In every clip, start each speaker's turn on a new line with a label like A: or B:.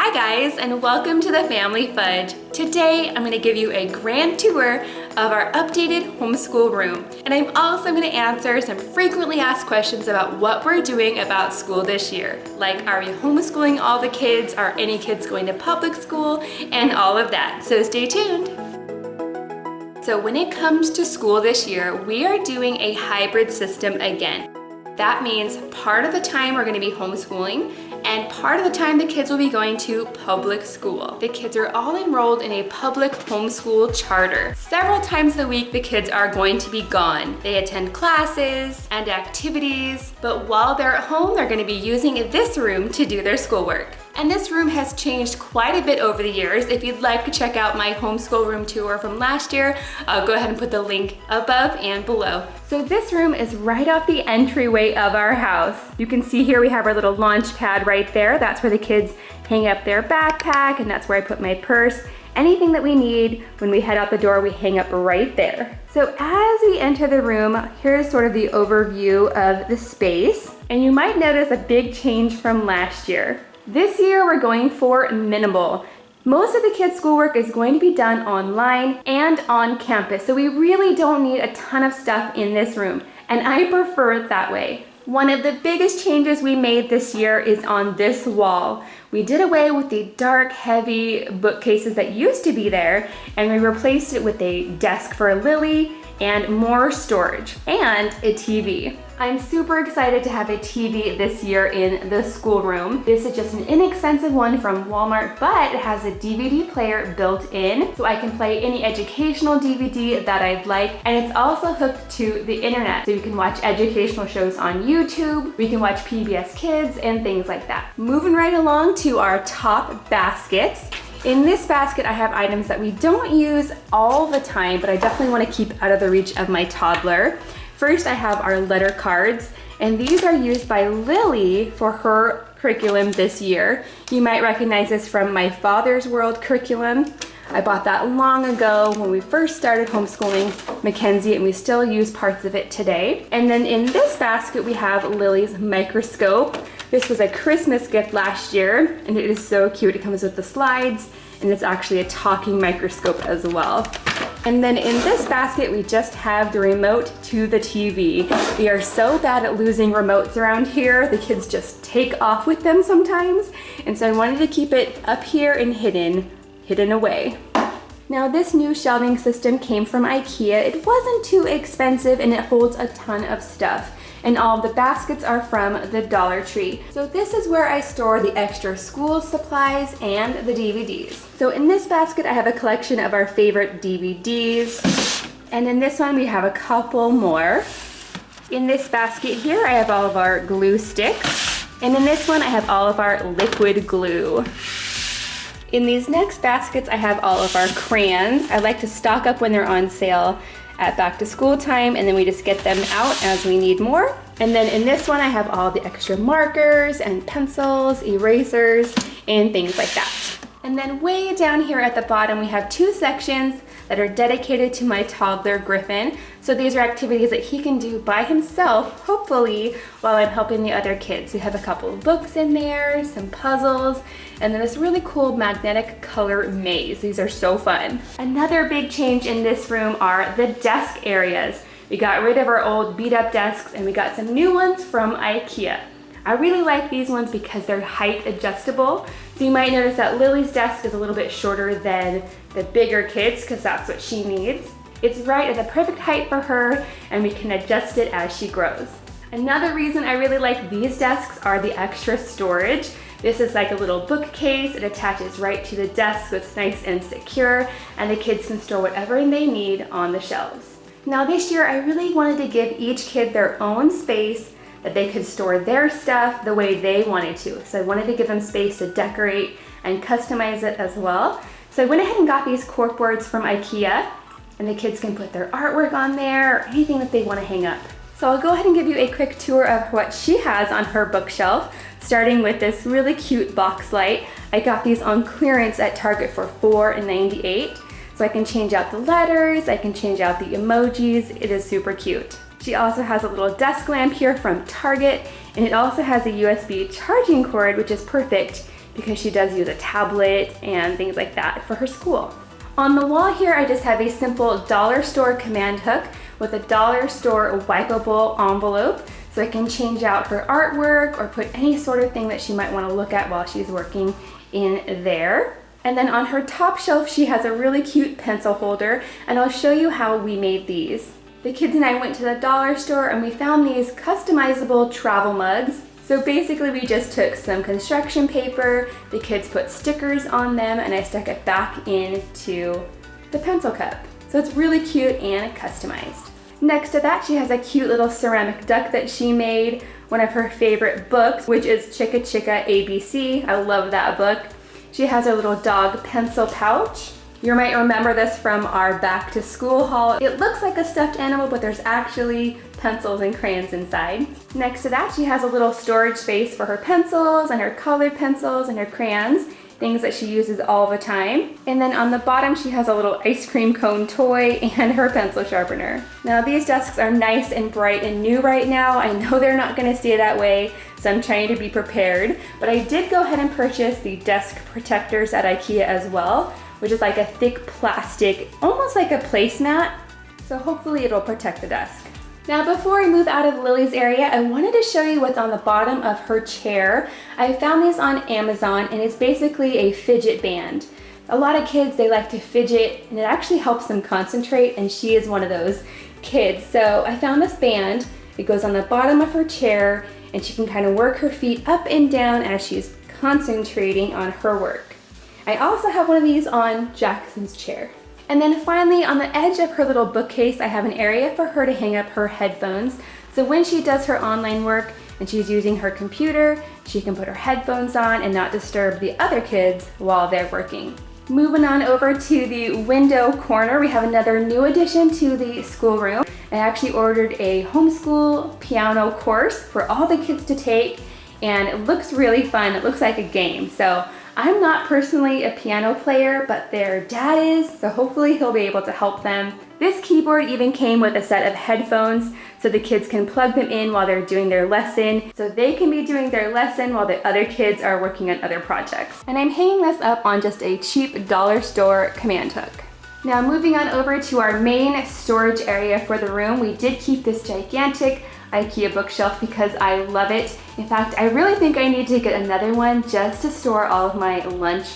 A: Hi guys and welcome to the Family Fudge. Today I'm going to give you a grand tour of our updated homeschool room and I'm also going to answer some frequently asked questions about what we're doing about school this year. Like are we homeschooling all the kids, are any kids going to public school, and all of that. So stay tuned. So when it comes to school this year, we are doing a hybrid system again. That means part of the time we're gonna be homeschooling and part of the time the kids will be going to public school. The kids are all enrolled in a public homeschool charter. Several times a week the kids are going to be gone. They attend classes and activities, but while they're at home they're gonna be using this room to do their schoolwork. And this room has changed quite a bit over the years. If you'd like to check out my homeschool room tour from last year, I'll go ahead and put the link above and below. So this room is right off the entryway of our house. You can see here we have our little launch pad right there. That's where the kids hang up their backpack and that's where I put my purse. Anything that we need when we head out the door, we hang up right there. So as we enter the room, here's sort of the overview of the space. And you might notice a big change from last year. This year we're going for minimal. Most of the kids' schoolwork is going to be done online and on campus, so we really don't need a ton of stuff in this room, and I prefer it that way. One of the biggest changes we made this year is on this wall. We did away with the dark, heavy bookcases that used to be there, and we replaced it with a desk for Lily and more storage and a TV. I'm super excited to have a TV this year in the schoolroom. This is just an inexpensive one from Walmart, but it has a DVD player built in, so I can play any educational DVD that I'd like, and it's also hooked to the internet, so you can watch educational shows on YouTube, we can watch PBS Kids, and things like that. Moving right along to our top baskets. In this basket, I have items that we don't use all the time, but I definitely wanna keep out of the reach of my toddler. First, I have our letter cards, and these are used by Lily for her curriculum this year. You might recognize this from my Father's World curriculum. I bought that long ago when we first started homeschooling Mackenzie and we still use parts of it today. And then in this basket we have Lily's microscope. This was a Christmas gift last year and it is so cute. It comes with the slides and it's actually a talking microscope as well. And then in this basket, we just have the remote to the TV. We are so bad at losing remotes around here. The kids just take off with them sometimes. And so I wanted to keep it up here and hidden, hidden away. Now this new shelving system came from Ikea. It wasn't too expensive and it holds a ton of stuff and all the baskets are from the Dollar Tree. So this is where I store the extra school supplies and the DVDs. So in this basket, I have a collection of our favorite DVDs. And in this one, we have a couple more. In this basket here, I have all of our glue sticks. And in this one, I have all of our liquid glue. In these next baskets, I have all of our crayons. I like to stock up when they're on sale at back to school time and then we just get them out as we need more. And then in this one I have all the extra markers and pencils, erasers, and things like that. And then way down here at the bottom we have two sections that are dedicated to my toddler Griffin. So these are activities that he can do by himself, hopefully, while I'm helping the other kids. We have a couple of books in there, some puzzles, and then this really cool magnetic color maze. These are so fun. Another big change in this room are the desk areas. We got rid of our old beat up desks and we got some new ones from Ikea. I really like these ones because they're height adjustable. So you might notice that Lily's desk is a little bit shorter than the bigger kids because that's what she needs. It's right at the perfect height for her and we can adjust it as she grows. Another reason I really like these desks are the extra storage. This is like a little bookcase. It attaches right to the desk so it's nice and secure and the kids can store whatever they need on the shelves. Now this year I really wanted to give each kid their own space that they could store their stuff the way they wanted to. So I wanted to give them space to decorate and customize it as well. So I went ahead and got these cork boards from Ikea and the kids can put their artwork on there or anything that they want to hang up. So I'll go ahead and give you a quick tour of what she has on her bookshelf, starting with this really cute box light. I got these on clearance at Target for $4.98. So I can change out the letters, I can change out the emojis, it is super cute. She also has a little desk lamp here from Target, and it also has a USB charging cord, which is perfect because she does use a tablet and things like that for her school. On the wall here, I just have a simple dollar store command hook with a dollar store wipeable envelope so I can change out her artwork or put any sort of thing that she might want to look at while she's working in there. And then on her top shelf, she has a really cute pencil holder and I'll show you how we made these. The kids and I went to the dollar store and we found these customizable travel mugs so basically we just took some construction paper, the kids put stickers on them, and I stuck it back into the pencil cup. So it's really cute and customized. Next to that, she has a cute little ceramic duck that she made, one of her favorite books, which is Chicka Chicka ABC. I love that book. She has a little dog pencil pouch. You might remember this from our back to school haul. It looks like a stuffed animal, but there's actually pencils and crayons inside. Next to that, she has a little storage space for her pencils and her colored pencils and her crayons, things that she uses all the time. And then on the bottom, she has a little ice cream cone toy and her pencil sharpener. Now these desks are nice and bright and new right now. I know they're not gonna stay that way, so I'm trying to be prepared. But I did go ahead and purchase the desk protectors at Ikea as well which is like a thick plastic, almost like a placemat. So hopefully it'll protect the desk. Now before I move out of Lily's area, I wanted to show you what's on the bottom of her chair. I found these on Amazon and it's basically a fidget band. A lot of kids, they like to fidget and it actually helps them concentrate and she is one of those kids. So I found this band, it goes on the bottom of her chair and she can kind of work her feet up and down as she's concentrating on her work. I also have one of these on Jackson's chair. And then finally, on the edge of her little bookcase, I have an area for her to hang up her headphones. So when she does her online work and she's using her computer, she can put her headphones on and not disturb the other kids while they're working. Moving on over to the window corner, we have another new addition to the schoolroom. I actually ordered a homeschool piano course for all the kids to take and it looks really fun. It looks like a game. So I'm not personally a piano player, but their dad is, so hopefully he'll be able to help them. This keyboard even came with a set of headphones so the kids can plug them in while they're doing their lesson, so they can be doing their lesson while the other kids are working on other projects. And I'm hanging this up on just a cheap dollar store command hook. Now moving on over to our main storage area for the room, we did keep this gigantic Ikea bookshelf because I love it. In fact, I really think I need to get another one just to store all of my lunch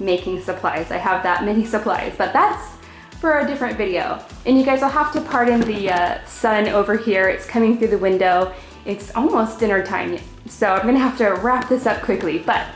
A: making supplies. I have that many supplies, but that's for a different video. And you guys will have to pardon the uh, sun over here. It's coming through the window. It's almost dinner time, so I'm gonna have to wrap this up quickly. But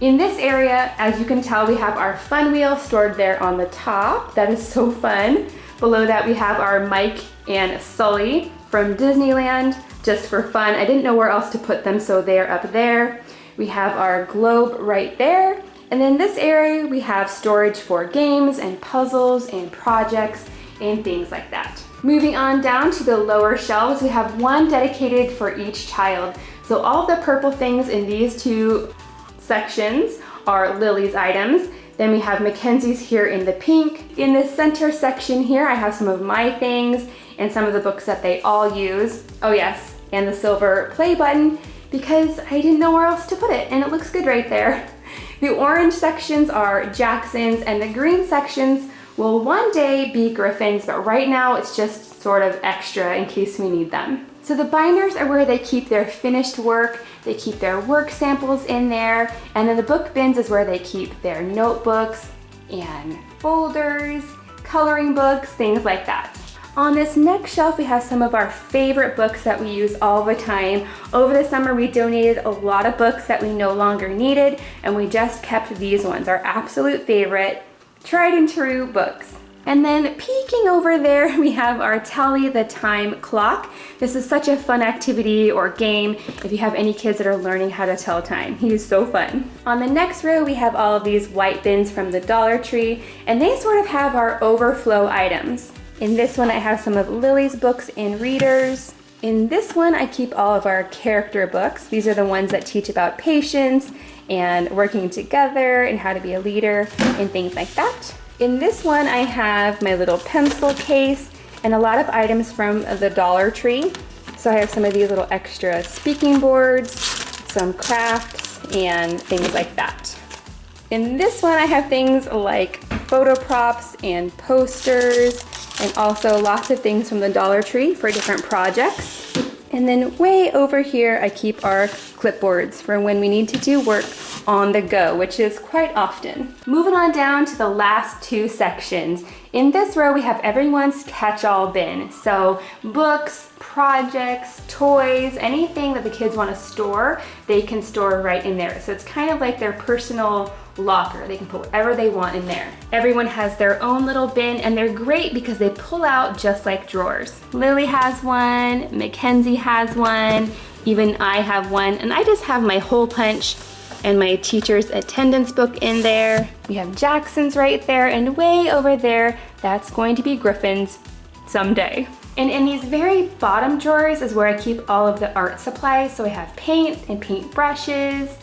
A: in this area, as you can tell, we have our fun wheel stored there on the top. That is so fun. Below that, we have our Mike and Sully from Disneyland just for fun. I didn't know where else to put them, so they're up there. We have our globe right there. And then this area, we have storage for games and puzzles and projects and things like that. Moving on down to the lower shelves, we have one dedicated for each child. So all the purple things in these two sections are Lily's items. Then we have Mackenzie's here in the pink. In the center section here, I have some of my things and some of the books that they all use. Oh yes, and the silver play button because I didn't know where else to put it and it looks good right there. The orange sections are Jackson's and the green sections will one day be Griffin's, but right now it's just sort of extra in case we need them. So the binders are where they keep their finished work, they keep their work samples in there, and then the book bins is where they keep their notebooks and folders, coloring books, things like that. On this next shelf, we have some of our favorite books that we use all the time. Over the summer, we donated a lot of books that we no longer needed, and we just kept these ones, our absolute favorite, tried and true books. And then peeking over there, we have our Tally the Time clock. This is such a fun activity or game if you have any kids that are learning how to tell time. He is so fun. On the next row, we have all of these white bins from the Dollar Tree, and they sort of have our overflow items. In this one, I have some of Lily's books and readers. In this one, I keep all of our character books. These are the ones that teach about patience and working together and how to be a leader and things like that. In this one, I have my little pencil case and a lot of items from the Dollar Tree. So I have some of these little extra speaking boards, some crafts, and things like that. In this one, I have things like photo props and posters and also lots of things from the Dollar Tree for different projects. And then way over here, I keep our clipboards for when we need to do work on the go, which is quite often. Moving on down to the last two sections. In this row, we have everyone's catch-all bin. So books, projects, toys, anything that the kids want to store, they can store right in there. So it's kind of like their personal locker. They can put whatever they want in there. Everyone has their own little bin and they're great because they pull out just like drawers. Lily has one, Mackenzie has one, even I have one, and I just have my hole punch and my teacher's attendance book in there. We have Jackson's right there, and way over there, that's going to be Griffin's someday. And in these very bottom drawers is where I keep all of the art supplies. So I have paint and paint brushes,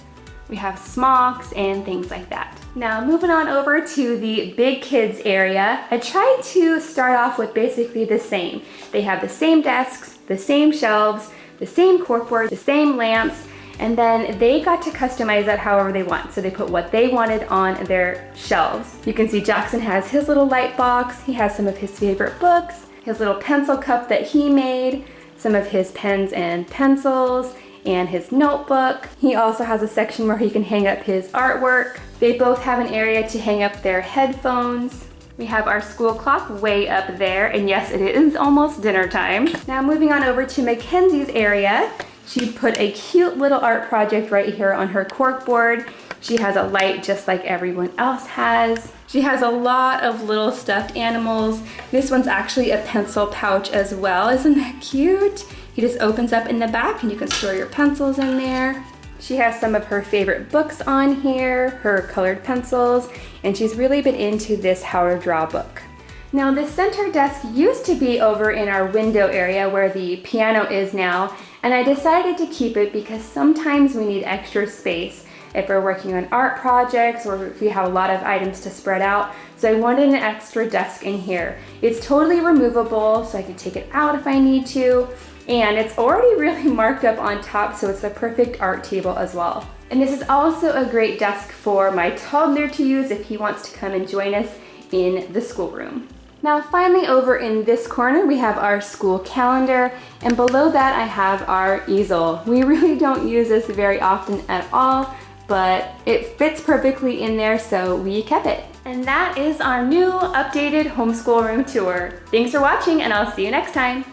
A: we have smocks and things like that. Now moving on over to the big kids area, I tried to start off with basically the same. They have the same desks, the same shelves, the same corkboard, the same lamps, and then they got to customize that however they want. So they put what they wanted on their shelves. You can see Jackson has his little light box. He has some of his favorite books, his little pencil cup that he made, some of his pens and pencils, and his notebook. He also has a section where he can hang up his artwork. They both have an area to hang up their headphones. We have our school clock way up there, and yes, it is almost dinner time. Now moving on over to Mackenzie's area, she put a cute little art project right here on her cork board. She has a light just like everyone else has. She has a lot of little stuffed animals. This one's actually a pencil pouch as well. Isn't that cute? He just opens up in the back and you can store your pencils in there. She has some of her favorite books on here, her colored pencils, and she's really been into this How to Draw book. Now the center desk used to be over in our window area where the piano is now, and I decided to keep it because sometimes we need extra space if we're working on art projects or if we have a lot of items to spread out. So I wanted an extra desk in here. It's totally removable, so I can take it out if I need to, and it's already really marked up on top, so it's the perfect art table as well. And this is also a great desk for my toddler to use if he wants to come and join us in the schoolroom. Now finally over in this corner we have our school calendar and below that I have our easel. We really don't use this very often at all but it fits perfectly in there so we kept it. And that is our new updated homeschool room tour. Thanks for watching and I'll see you next time.